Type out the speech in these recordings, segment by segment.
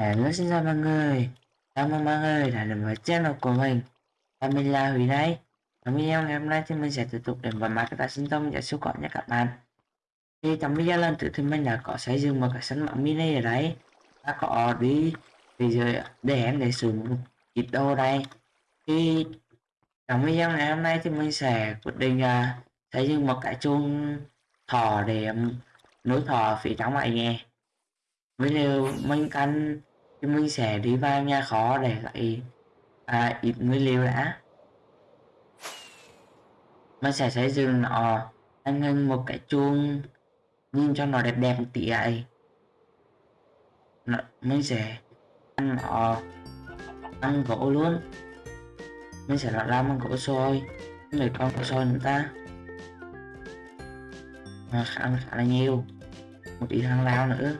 Hello xin chào mọi người. Chào mừng mọi người? Đã đến với channel của mình. Và mình là Huy đây. Trong video ngày hôm nay thì mình sẽ tiếp tục đến với Minecraft sinh tông và siêu cọ nha các bạn. Thì trong video lần trước thì mình đã có xây dựng một cái sân bóng mini ở đấy Đã có đi Bây giờ để em để sử một ít đồ đây. Thì trong video ngày hôm nay thì mình sẽ quyết định uh, xây dựng một cái chuông thỏ để um, nối thỏ phía trong này nghe. Với điều mình cần thì mình sẽ đi vào nhà khó để lấy à, ít nguyên liệu đã. Mình sẽ xây dựng nó anh hình một cái chuông nhìn cho nó đẹp đẹp một tí ấy. Nó, mình sẽ ăn nó ăn gỗ luôn. Mình sẽ làm bằng gỗ sôi người con gỗ sôi nữa ta. Mà ăn khá là nhiều một ít hàng lao nữa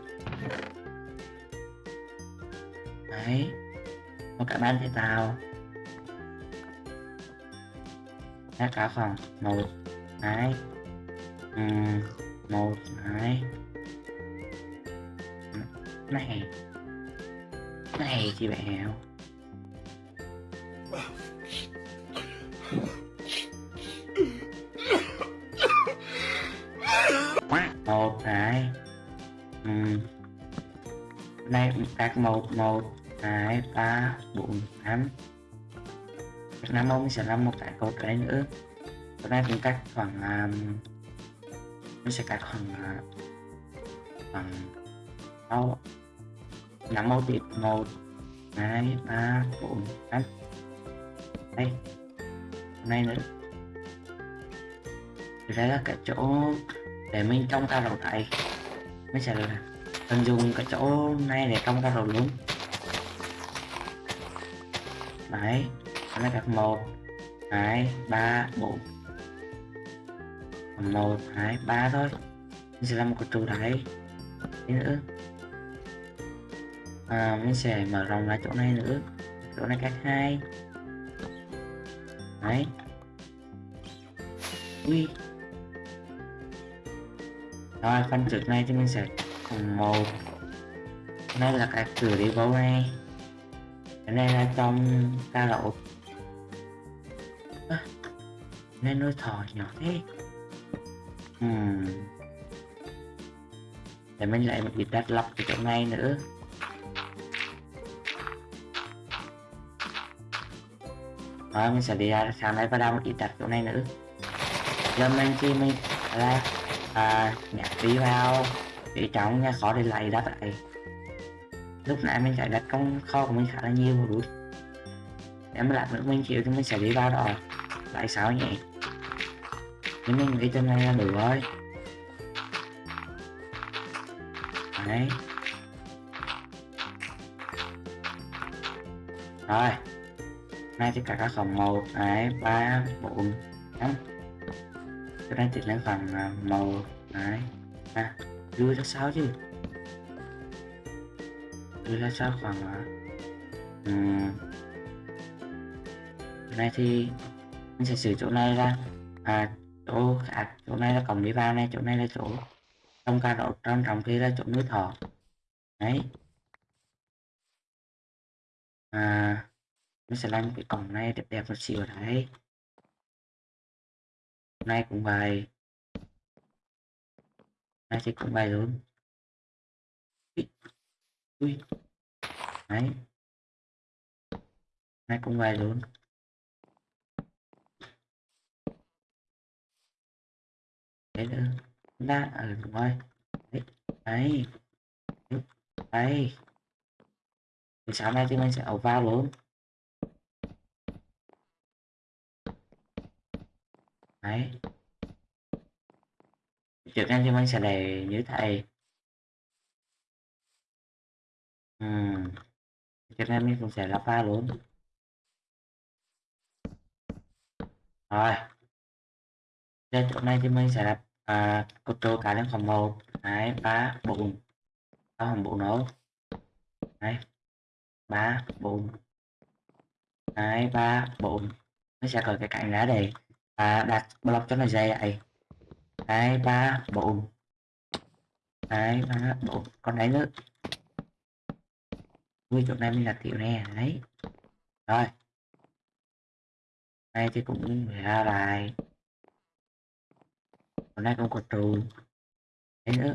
đấy. Một cả ban thì tao đã cả phòng một hai um, một hai. Này. Này chị bèo. Một hai. Ừ. đây đặt một một hai ba bốn năm. Năm ông sẽ làm một cái cột cái nữa. Cái này cũng cắt khoảng à, um, mình sẽ cắt khoảng uh, khoảng sáu năm màu tiếp một hai ba bốn năm. Đây. Này nữa. Thì đây là cái chỗ để mình trong cà đầu này. Mình sẽ là tận dụng cái chỗ này để trong cà đầu luôn đấy nó là các một hai ba bốn. Một hai ba thôi. Mình sẽ làm một cái trụ đấy nữa. À, mình sẽ mở rộng lại chỗ này nữa. Chỗ này cách hai. Đấy. Ui. Rồi phần trước này thì mình sẽ một. Đây là cái cửa đi vô này này là trong ca lộn à, nên nuôi thỏ nhỏ thế. Uhm. để mình lại một đặt lọc cái chỗ này nữa. Rồi mình sẽ đi à, ra sáng nay và đào một ít đặt chỗ này nữa. Giờ mình chỉ mình là à, nhặt đi vào để trong nha khó để lại đặt lại lúc nãy mình chạy đặt công kho của mình khá là nhiều một chút để mà lát nữa mình chịu thì mình sẽ đi vào đó. Lại sao nhỉ? Nhưng mình nghĩ trên này là đủ rồi. Đấy. Rồi. Nay thì cả các phòng màu đấy ba, bốn, năm. Cái này thì lên phần à, màu đấy à đưa cho sao chứ đưa ra sao khoảng này thì mình sẽ sửa chỗ này ra. À chỗ à chỗ này là cổng đi vào này, chỗ này là chỗ trong ca độ trong trọng kia là chỗ núi thọ đấy. À nó sẽ làm cái cổng này đẹp đẹp một xíu đấy. Này cũng vậy. Này thì cũng vậy luôn. Ui đấy. Này cũng vậy luôn. Đấy nữa ra ở ngoài đúng rồi. Đấy đấy đấy. Thì sáng nay thì mình sẽ ẩu vào luôn. Đấy. Trước tiên thì mình sẽ để như thầy Ừm. Cho nên mình cũng sẽ là pha luôn. Rồi. Trên chỗ này thì mình sẽ đặt à, cột trụ cả lên khoảng 1, 2, 3, 4. Đó khoảng 4 nữa. 2, 3, 4. 2, 3, 4. Nó sẽ cởi cái cạnh lá để và đặt block cho nó dày vậy. 2, 3, 4. 2, 3, 4. Còn đấy nữa. Ui, chỗ này mình là tiểu nè, đấy. Rồi. Đây thì cũng ra bài. hôm nay cũng có trụ. Đấy nữa.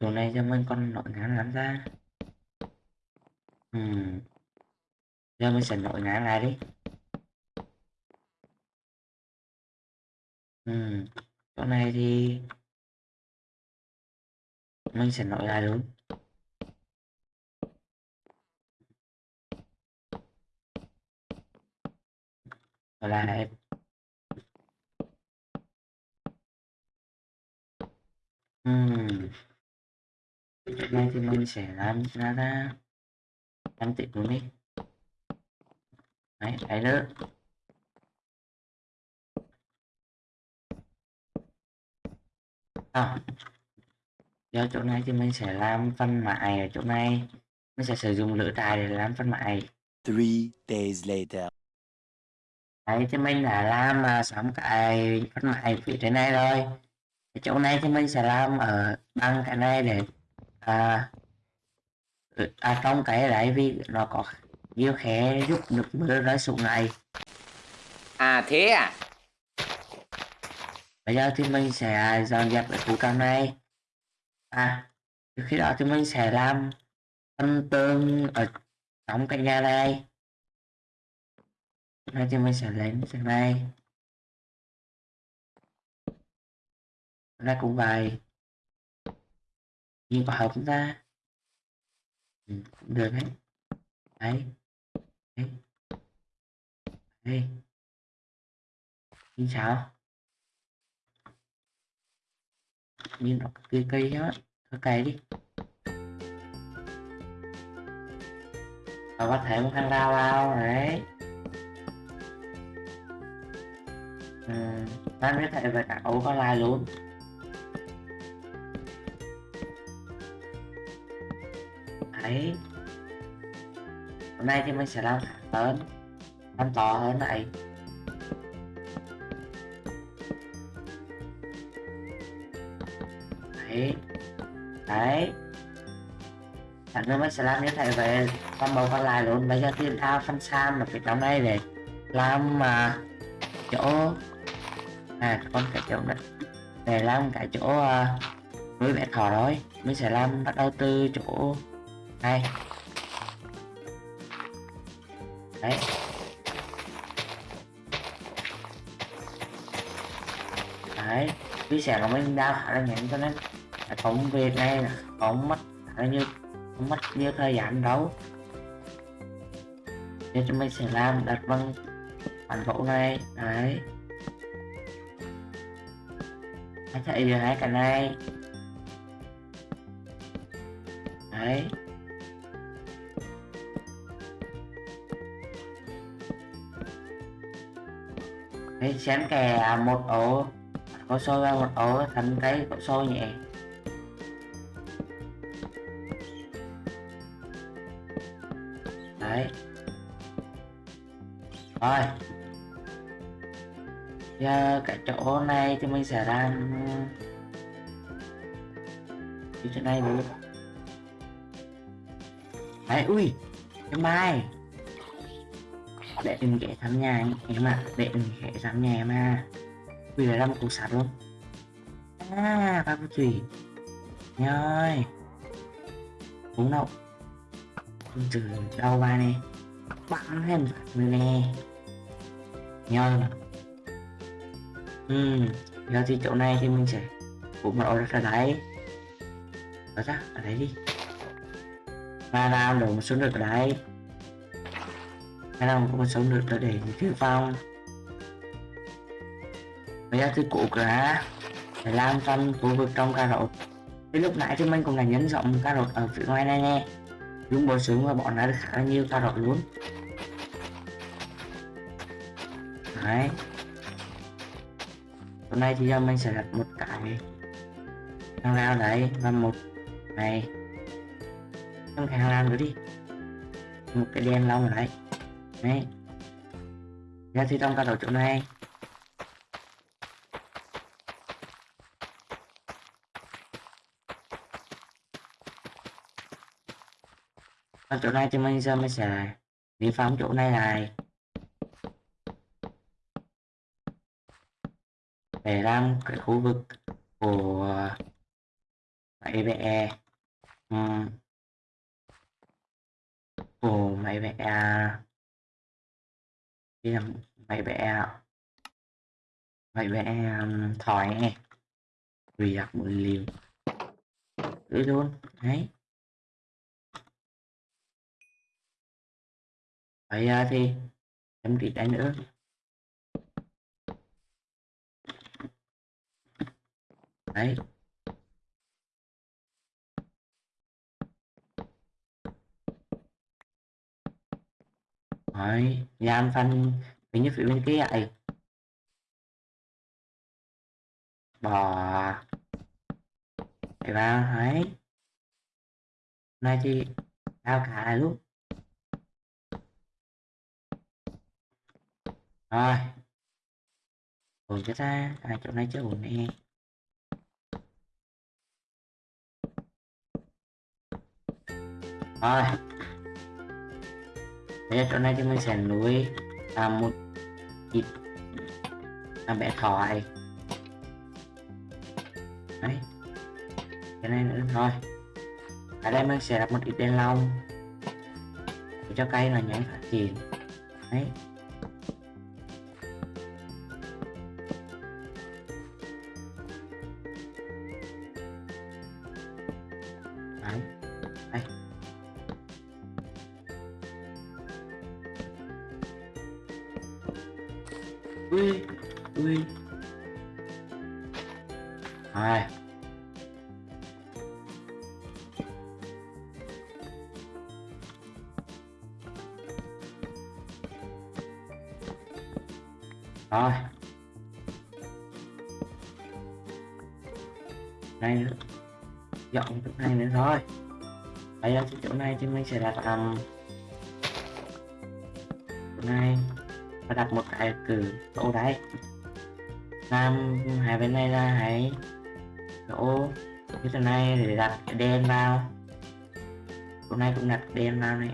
trù này cho mình con nội ngán lắm ra. Ừm. Giờ mình sẽ nội ngán lại đi. Ừm. Chỗ này thì mình sẽ nội lại đúng. Là em Chỗ nay thì mình sẽ làm ra ra làm tiệm của đi. Đấy, đấy nữa. À. do chỗ này thì mình sẽ làm phân mại ở chỗ này. Mình sẽ sử dụng lửa trại để làm phân mại. Three days later. Đấy thì mình đã làm à, xong cái phân mại phía trên này rồi. Cái chỗ này thì mình sẽ làm ở bằng cái này để à, à trong cái đấy vì nó có nhiều khe giúp nước mưa rơi xuống này. À thế à? Bây giờ thì mình sẽ dọn dẹp cái khu trong này. À, khi đó thì mình sẽ làm phân tường ở trong cái nhà này hai thì mình sẽ lên cái này. ra cũng vậy. nhưng có hợp không ta? Ừ, cũng được đấy. Đấy. Đấy. Đây. Nhìn sao? Nhìn nó cây cây á. Thôi cày đi. Và có thể một thằng lao lao đấy. Ừ, ta biết thể về cả ấu có lai luôn. Đấy. Hôm nay thì mình sẽ làm lớn. Làm to hơn này. Đấy. Đấy. Thằng nữa mình sẽ làm như thế về con bầu còn lại luôn. Bây giờ thì ta phân sam ở phía trong đây để làm mà chỗ à con cả chỗ này. Để làm cái chỗ uh, nuôi bé thỏ rồi mình sẽ làm bắt đầu từ chỗ này. Đấy. Đấy chia sẻ là mình đau khá là nhanh cho nên cái công việc này là không mất khá là như không mất nhiều thời gian đâu. Nên chúng mình sẽ làm đặt bằng bản mẫu này. Đấy hãy chạy giờ hai cái này đấy. Đấy chén kè một ổ. Có xôi ra một ổ, thành cái cậu xôi nhẹ. Đấy. Rồi giờ cái chỗ này thì mình sẽ làm ờ, cái chỗ này luôn đấy ui, cái mai. Để đừng ghé thăm nhà em ạ, để đừng ghé thăm nhà em à. Vì là một cục sạt luôn. À ba cô thủy nhơi uống đâu từ đau ba nè. Bắn thêm nè. Nhơi ừ giờ thì chỗ này thì mình sẽ cũng một order ra đấy ở ra ở đấy đi. Và làm đổ một số nước ở đây hay là một số nước để dự phong bây giờ thì cụ cả để làm trong khu vực trong cà rốt. Thì lúc nãy thì mình cũng là nhấn rộng cà rốt ở phía ngoài này nè. Dùng bộ súng và bọn nó được khá là nhiều cà rốt luôn. Đấy hôm nay thì mình sẽ đặt một cái hàng rào đấy và một này trong cái hàng rào nữa đi. Một cái đèn lông ở đấy. Đấy. Ra thì trong cái đầu chỗ này. Ở chỗ này thì mình giờ mình sẽ đi phóng chỗ này này để làm cái khu vực của uh, máy vẽ um, của máy vẽ đi làm máy vẽ máy vẽ um, thỏi vì đặt một liều. Cứ luôn đấy. Bây giờ à, thì em đi đánh nữa. Đấy. Rồi, làm phần mình như phía bên kia ấy bò à. để vào đấy. Này thì đào cả lại luôn. Rồi. Ổn cho ta à, chỗ này chưa ổn nè. Rồi bây giờ chỗ này thì mình sẽ nuôi à, một ít. À, bé thỏi đấy. Cái này nữa. Thôi ở đây mình sẽ đặt một ít đèn lồng. Để cho cây là nhanh phát triển. Đấy. Ui ui hai. Rồi này nữa dọn cái này nữa thôi. Bây giờ chỗ này thì mình sẽ đặt um, này phải đặt một cái cử chỗ đấy làm hai bên này là hãy chỗ. Như thế này để đặt cái đen vào. Chỗ này cũng đặt đen vào này.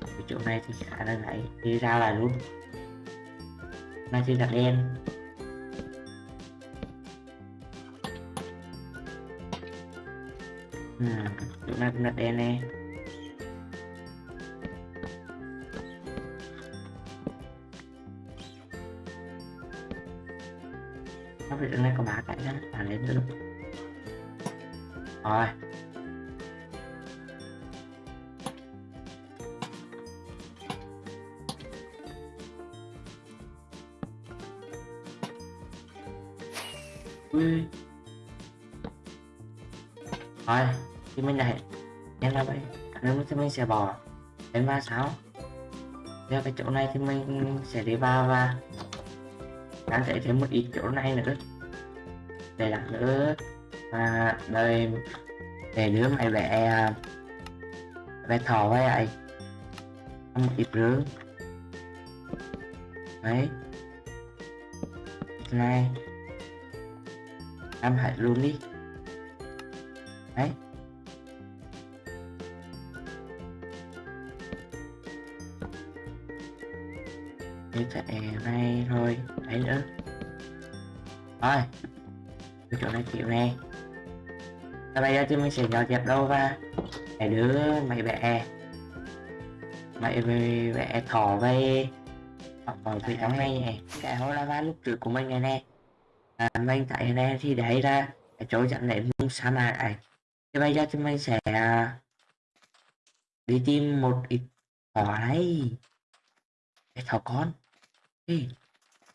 Cái chỗ này thì khá là lại đi ra lại luôn. Này thì đặt đen ừ, à, chỗ này cũng đặt đen này. Nó phải này có ba cái đó à lên được. Rồi. Ui. Rồi thì mình này em là vậy nếu thì mình sẽ bỏ đến ba sáu. Theo cái chỗ này thì mình sẽ đi vào và đang sẽ thêm một ít chỗ này nữa. Để đặt nữa. Và đây để đứa mày vẽ vẽ thò với ai một ít rướng đấy. Này. Em hãy luôn đi. Đấy. Như thế này thôi đấy nữa. Rồi. Cái chỗ này chịu nè. Và bây giờ thì mình sẽ dọn dẹp đâu và để đứa mày vẽ. Mày vẽ thỏ với ở phía trong này. Nè cái hố lava lúc trước của mình này nè. À, mình tại này thì để ra. Cái chỗ dẫn đến vùng sa mạc này thì bây giờ thì mình sẽ à, đi tìm một ít thỏ cái thỏ con. Ê,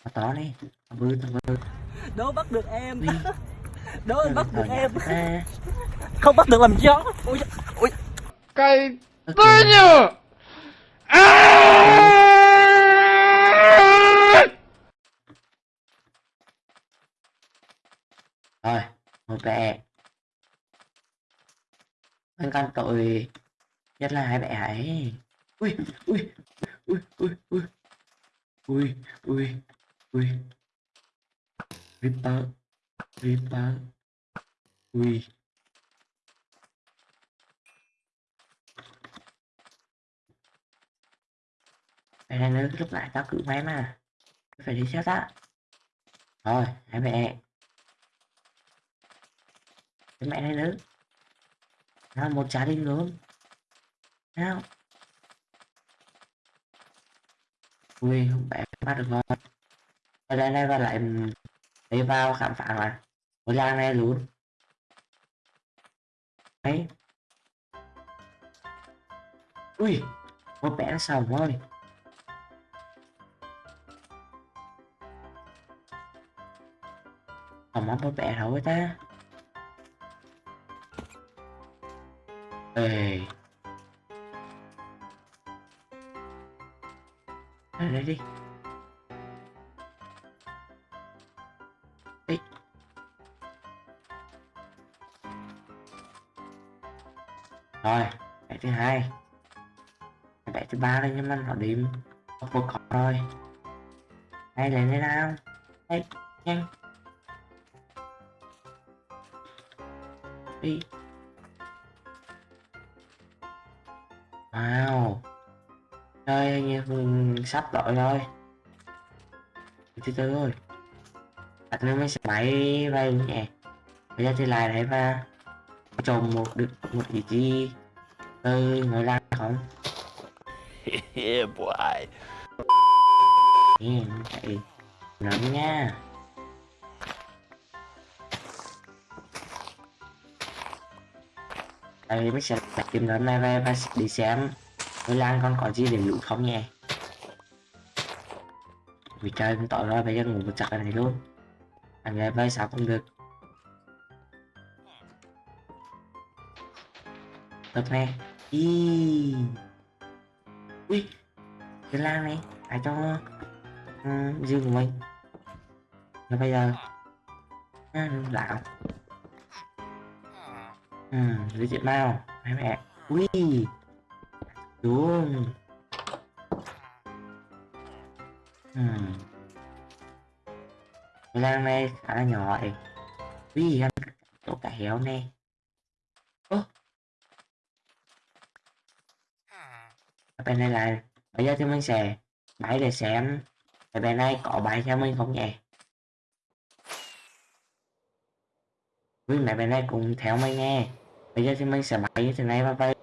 mà tỏ đi Thằng Vư, thằng Đố bắt được em. Đố anh bắt được em. Không bắt được làm gió. Ui, ui, Cây Tôi nhờ. Rồi, ok Anh can tội Nhất là hai bệ ấy, Ui, ui, ui, ui, ui Ui, ui ui Reaper Reaper quy. Vậy là nữa lúc lại tao cự máy mà. Phải đi xét á. Rồi, hai mẹ. Cái mẹ này nữa Nào, một trái đình luôn. Nào. Ui, không bẻ bắt được rồi ở đây này và lại Đi vào khám phá mà. Ngôi làng này luôn Đấy. Ui, Một bé nó xong Còn món một bé đâu ta? Ê. Đây đi. Thứ hai. Bẻ thứ ba đây nhưng mà nó điểm Một một cọc rồi hay lên thế nào? Hay, nhanh. Đi. Wow. Chơi như mình sắp đổi rồi. Thứ tư thôi. Đặt nó mới sẽ máy bay nhẹ bây giờ thì lại đấy và trồng một được một ý chí từ người làm không yeah, boy. Nhìn vậy nóng nha. Đây mới sẽ đặt kiếm lớn này về và đi xem. Người lan còn có gì để lũ không nhé vì trời cũng tội rồi bây giờ ngủ một chặt này luôn. Anh về với sao không được. Tập nè y ui cái lan này phải cho uh, riêng của mình. Và bây giờ à, lão. Ừ giới chuyện nào Mẹ mẹ. Ui đúng. Ừ. Cái lan này khá là nhỏ ấy. Ui ăn chỗ cả héo nè. Bên này là bây giờ thì mình sẽ bảy để xem. Ở bên này có bài cho mình không nhỉ? Quý mẹ bên này cũng theo mình nghe. Bây giờ thì mình sẽ bảy như thế này và bay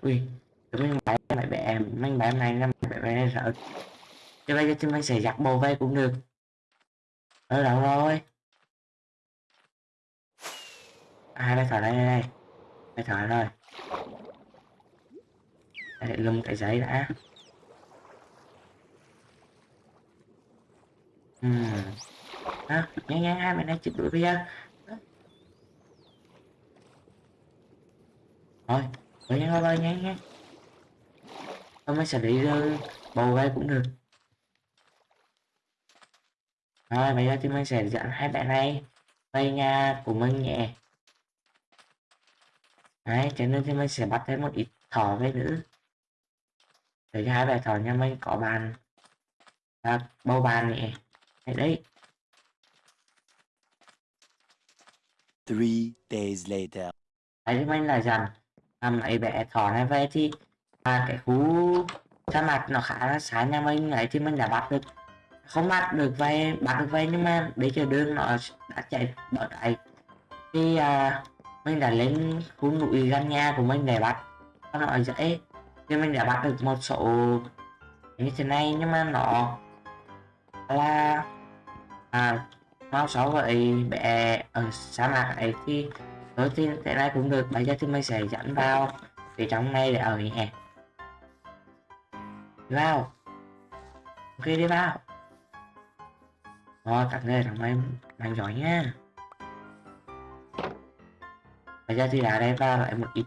Ui Tụi mình bãi mẹ bẻ Mình bãi này năm mẹ bẻ này sợ Chứ bây giờ thì mình sẽ giặt bồ vây cũng được. Ở đâu rồi. À đây thở đây đây đây Đây thở rồi để lưng cái giấy đã. Ừ. À, nhanh nhanh hai mình đang chụp đuổi bia giờ thôi bơi nhanh thôi nhanh nhanh tôi mới xử ờ, lý bầu gây cũng được. Rồi bây giờ thì mình sẽ dẫn hai bạn này về nhà của mình nhẹ đấy cho nên thì mình sẽ bắt thêm một ít thỏ về nữa. Để cho hai bài thỏ nhà mình có bàn. Và bầu bàn nhỉ đấy, đấy. Three days later. đấy mình là rằng làm ấy bé thỏ này về thì à, cái khu sa mạc nó khá là xa nhà mình. Ấy thì mình đã bắt được không bắt được về bắt được về nhưng mà bây giờ đường nó đã chạy bỏ chạy thì à, mình đã lên khu núi gần nhà của mình để bắt. Nó nói dễ. Thì mình đã bắt được một số như thế này, nhưng mà nó là à mau so với bé ở sa mạc ấy thì thôi thì thế này cũng được. Bây giờ thì mình sẽ dẫn vào thì trong này để ở nhé. Vào. Ok, đi vào. Rồi, các người thằng em mạnh giỏi nha bây giờ thì đã đây ra lại một ít.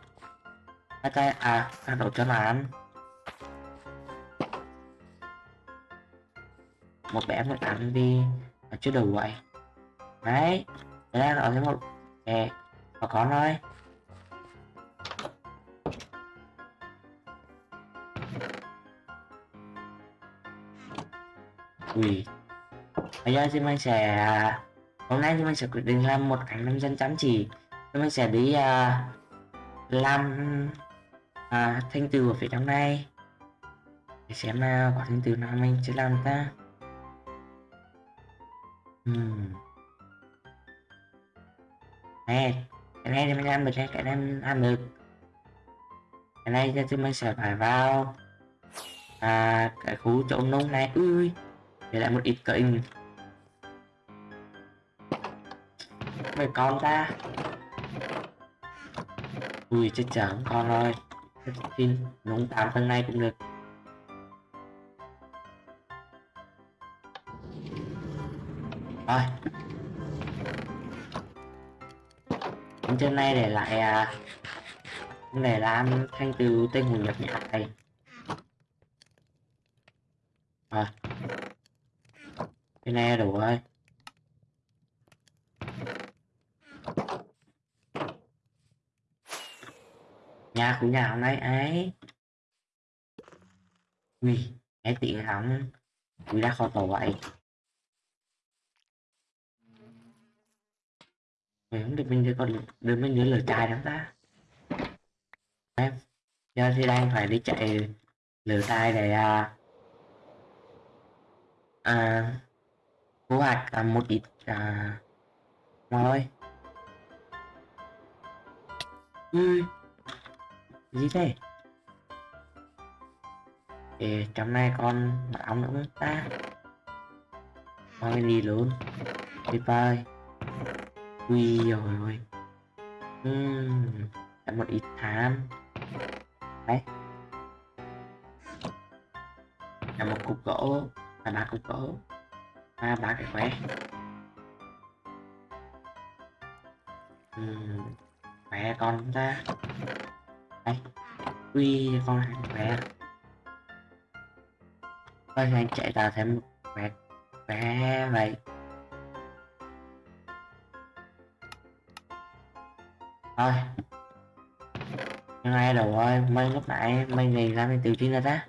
Cái à ăn đồ cho mà ăn. Một bé một ăn đi. Ở chưa đủ vậy. Đấy đấy là nó thêm một kè và có thôi ui. Bây giờ thì mình sẽ à, hôm nay thì mình sẽ quyết định làm một cảnh nông dân chăm chỉ mình sẽ đi uh, làm uh, thanh từ ở phía trong này. Để xem nào quả thanh từ nào mình sẽ làm ta. Ừm. nè cái này thì mình làm được này cái này mình làm được. Cái này thì mình sẽ phải vào à cái khu chỗ nông này. Ui để lại một ít cây mấy con ta ui chết chở con rồi. Xin nóng tám phần này cũng được. Rồi. Đến trên này để lại à, để làm thanh từ tên hùng nhập nhạc này. Rồi. Cái này đủ rồi. Nhà của nhà hôm nay ấy ui cái tiện hỏng ui đã khó tổ vậy. Mình không được mình đưa con đưa mình nhớ lời chai lắm ta. Em giờ thì đang phải đi chạy lửa chai để à, à thu hoạch à, một ít à, rồi ui gì thế? Ê, trong này còn báo nữa ta. Thôi đi luôn. Tuyệt vời ui rồi ôi. Uhm, đã một ít tham đấy. Là một cục gỗ. Là ba cục gỗ. Ba ba cái khóe uhm, khóe con ta đây quy con hàng khỏe thôi hàng chạy ra thêm một khỏe khỏe vậy. Thôi. Nhưng ai đâu ơi mấy lúc nãy mấy ngày ra mình từ chí ra ta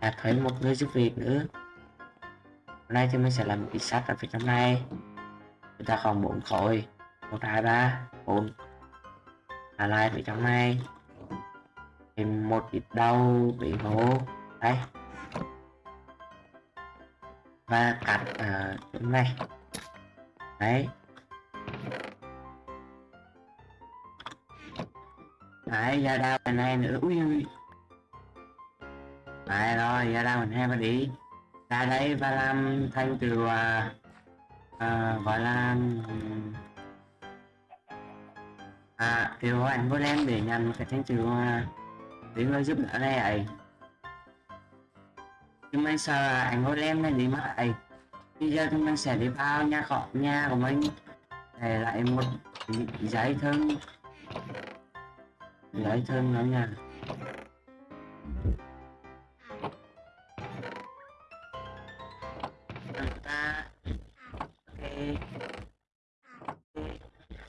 là thấy một người giúp việc nữa. Hôm nay thì mình sẽ làm một ít sách ở phía trong này. Chúng ta còn bốn khối. Một, hai, ba, bốn. Là lại phía trong này thêm một ít đau bị hố, đây. Và cắt ở chỗ này. Đấy. Đấy, ra đau mình hai nữa. Ui ui Đấy rồi, ra đau mình hai mà đi. Ra đây và làm thanh từ à, à, gọi là à kêu anh có đem để nhằm cái thanh từ à, để người giúp đỡ này ấy nhưng mình sợ anh có em này đi mất ấy bây giờ thì mình sẽ đi vào nhà họ, nhà của mình. Để lại một giấy thân giấy thân nữa nha. Ta ok.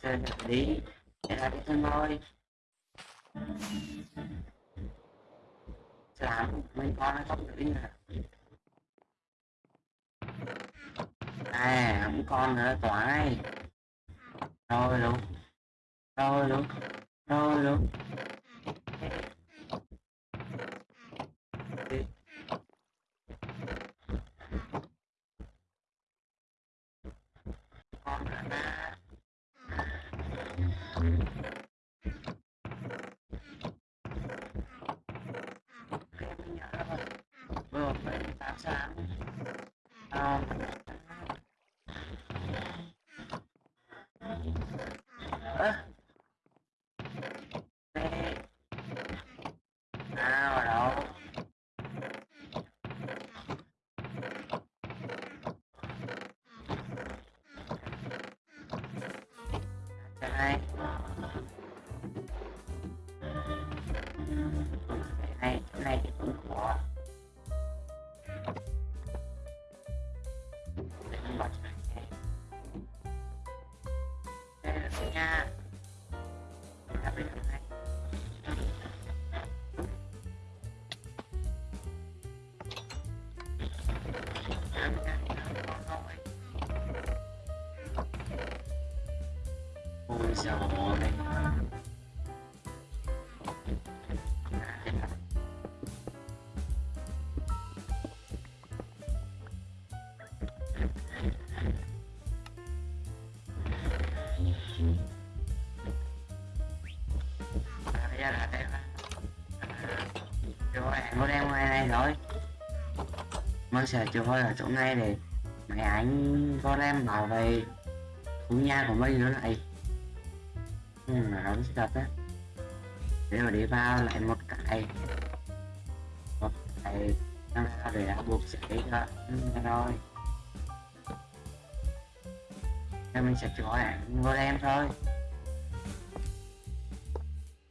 Giờ đi để lại cái thân thôi làm mấy con nó không được nè à không con nữa toại thôi luôn thôi luôn. Dạ, dạ, dạ. con em ngoài này rồi. Mới sẽ chưa hơi ở chỗ này. Để mẹ anh, con em bảo về thú nhà của mình nữa lại ừ, là đóng á. Để mà đi vào lại một cái một cái nó ra để đã buộc sẽ đi ra. Rồi Nên mình sẽ cho anh vô em thôi.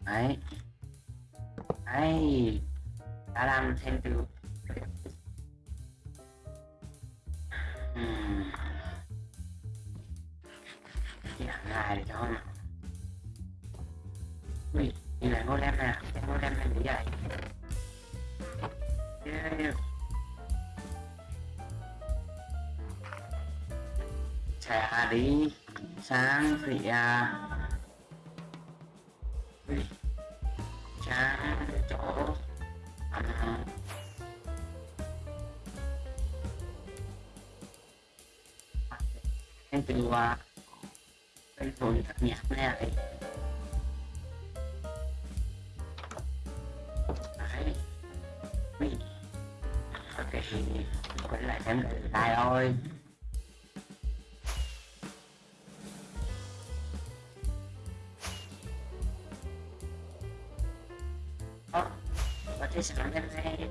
Đấy. Đấy. Đã làm thêm từ Ừm. Chỉ hẳn lại để cho đi lại ngô đem nè cái ngô này như vậy. Yeah. sẽ đi sang phía à sang chỗ. À, em từ qua cái phần thật nhạc này. Ok quay lại xem lại thôi. Ờ, có thể sáng lên này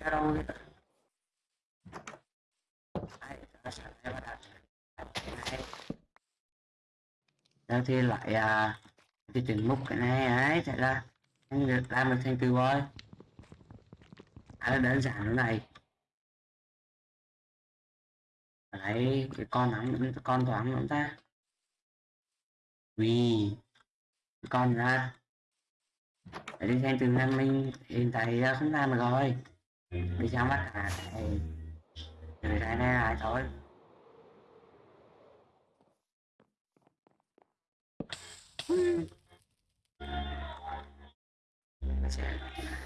này Đó thì lại à, cái chừng mục cái này ấy chạy ra anh được làm được thành từ khá là đơn giản thế này lấy cái con nắm con thoáng lắm ta vì con ra để đi xem từ năm mình hiện tại không làm được rồi đi sang bắt cả này từ đây này lại thôi.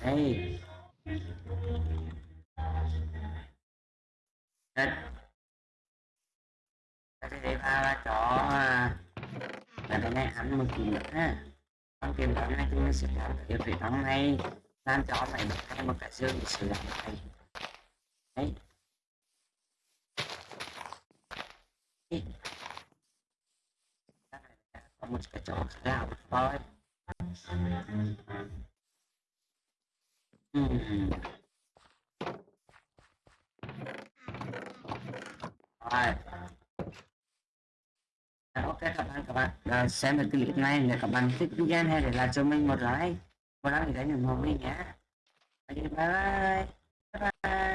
Đây Đất. Đây để ba chó à, là cái này ăn một kỳ nữa. Con tìm tấm này chúng mình sẽ làm được việc tấm này làm cho mày được thêm một cái dương để sử dụng này đấy có một cái chỗ nào thôi. Ừm. Rồi. Ok các bạn các bạn. À, xem được clip này để các bạn thích video hay để lại cho mình một like một thì để đánh ủng hộ mình nhé bye bye. Bye bye.